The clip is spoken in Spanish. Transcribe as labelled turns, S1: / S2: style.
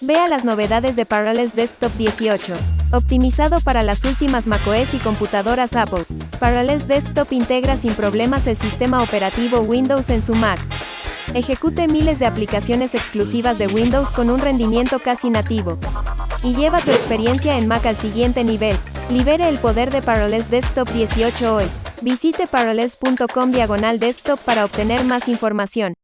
S1: Vea las novedades de Parallels Desktop 18. Optimizado para las últimas macOS y computadoras Apple, Parallels Desktop integra sin problemas el sistema operativo Windows en su Mac. Ejecute miles de aplicaciones exclusivas de Windows con un rendimiento casi nativo. Y lleva tu experiencia en Mac al siguiente nivel. Libere el poder de Parallels Desktop 18 hoy. Visite parallels.com diagonal desktop para obtener más información.